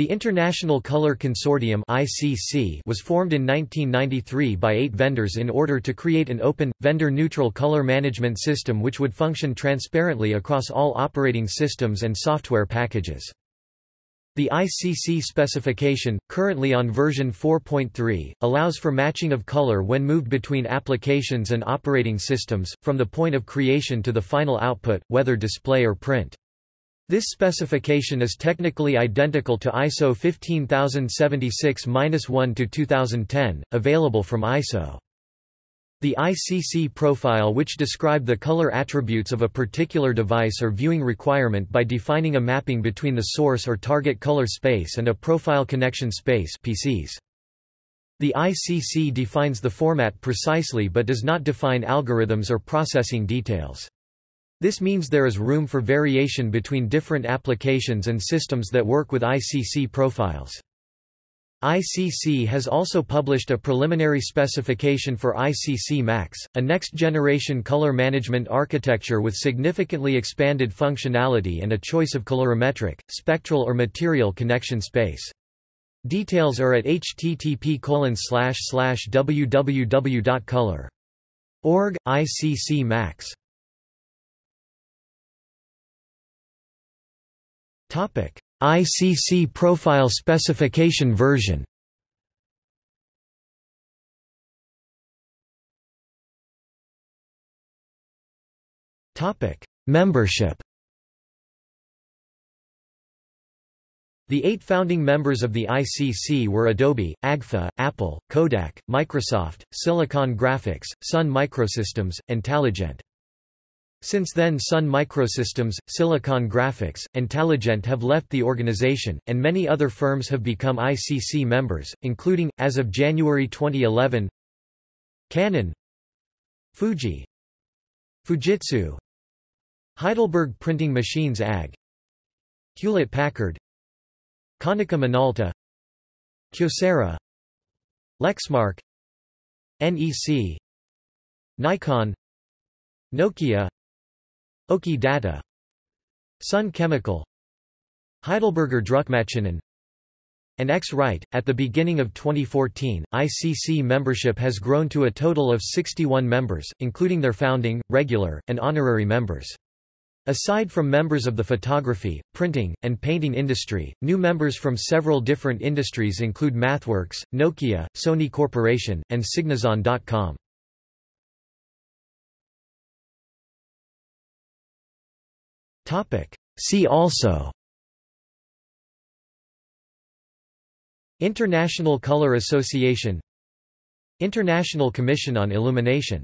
The International Color Consortium (ICC) was formed in 1993 by 8 vendors in order to create an open vendor-neutral color management system which would function transparently across all operating systems and software packages. The ICC specification, currently on version 4.3, allows for matching of color when moved between applications and operating systems, from the point of creation to the final output, whether display or print. This specification is technically identical to ISO 15076-1-2010, available from ISO. The ICC profile which describe the color attributes of a particular device or viewing requirement by defining a mapping between the source or target color space and a profile connection space PCS. The ICC defines the format precisely but does not define algorithms or processing details. This means there is room for variation between different applications and systems that work with ICC profiles. ICC has also published a preliminary specification for ICC MAX, a next-generation color management architecture with significantly expanded functionality and a choice of colorimetric, spectral or material connection space. Details are at http www.color.org, ICC MAX. ICC profile specification version. Membership. The eight founding members of the ICC were Adobe, AGFA, Apple, Kodak, Microsoft, Silicon Graphics, Sun Microsystems, and Taligent. Since then Sun Microsystems, Silicon Graphics, and Taligent have left the organization, and many other firms have become ICC members, including, as of January 2011, Canon Fuji Fujitsu Heidelberg Printing Machines AG Hewlett-Packard Konica Minolta Kyocera Lexmark NEC Nikon Nokia Oki Data Sun Chemical Heidelberger Druckmaschinen and X-Rite. At the beginning of 2014, ICC membership has grown to a total of 61 members, including their founding, regular, and honorary members. Aside from members of the photography, printing, and painting industry, new members from several different industries include MathWorks, Nokia, Sony Corporation, and Signazon.com. See also. International Color Association. International Commission on Illumination